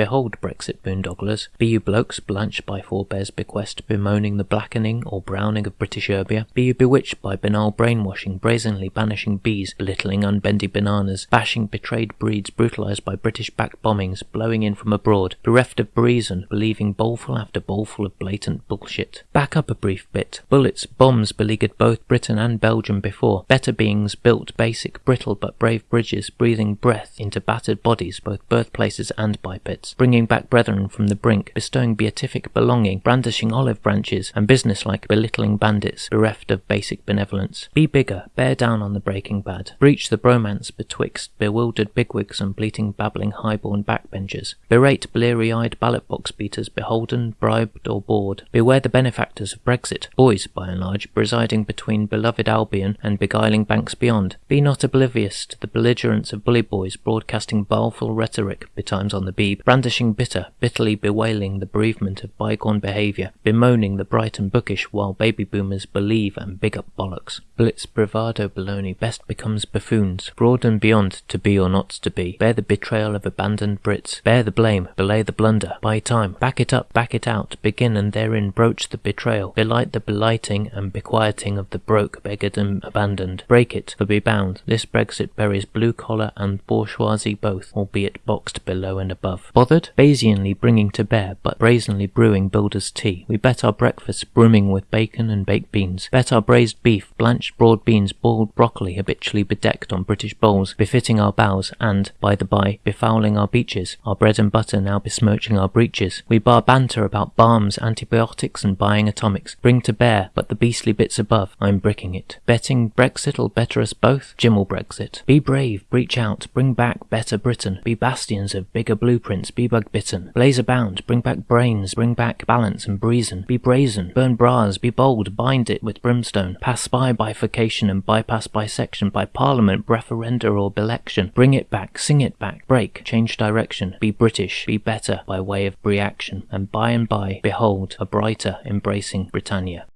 behold Brexit boondogglers, be you blokes blanched by forebears' bequest, bemoaning the blackening or browning of British Erbia, be you bewitched by banal brainwashing, brazenly banishing bees, belittling unbendy bananas, bashing betrayed breeds brutalized by British-backed bombings, blowing in from abroad, bereft of reason, believing bowlful after bowlful of blatant bullshit. Back up a brief bit. Bullets, bombs beleaguered both Britain and Belgium before. Better beings built basic, brittle but brave bridges, breathing breath into battered bodies, both birthplaces and bipeds, bringing back brethren from the brink, bestowing beatific belonging, brandishing olive branches, and businesslike belittling bandits, bereft of basic benevolence. Be bigger, bear down on the breaking bad. Breach the bromance betwixt bewildered bigwigs and bleating babbling highborn backbenchers. Berate bleary-eyed ballot box beaters beholden, bribed, or bored. Beware the benefactors of Brexit, boys, by and large, presiding between beloved Albion and beguiling banks beyond. Be not oblivious to the belligerence of bully boys broadcasting baleful rhetoric betimes on the beeb, brandishing bitter, bitterly bewailing the bereavement of bygone behaviour, bemoaning the bright and bookish while baby boomers believe and big up bollocks. Blitz bravado baloney best becomes buffoons, broad and beyond to be or not to be. Bear the betrayal of abandoned Brits, bear the blame, belay the blunder. Buy time, back it up, back it out, begin and therein broach the betrayal, belight the belighting and bequieting of the broke, beggared and abandoned. Break it, for be bound, this Brexit buries blue collar and bourgeoisie both, albeit boxed below and above. Bothered? Bayesianly bringing to bear, but brazenly brewing builder's tea. We bet our breakfast brimming with bacon and baked beans, bet our braised beef, blanched broad beans, boiled broccoli habitually bedecked on British bowls, befitting our bows, and, by the by, befouling our beaches, our bread and butter now besmirching our breeches. We bar banter about balms, antibiotics, and buying atomics. Bring to bear, but the beastly bits above, I'm bricking it. Betting Brexit'll better us both? Jim'll Brexit. Be brave, breach out, bring back better Britain. Be bastions of bigger blueprints, be bug bitten. Blaze abound, bring back brains, bring back balance and breezen. Be brazen, burn bras, be bold, bind it with brimstone. Pass by bifurcation and bypass bisection by parliament, referenda or election. Bring it back, sing it back, break, change direction. Be British, be better by way of reaction, and by and by behold a brighter, embracing Britannia.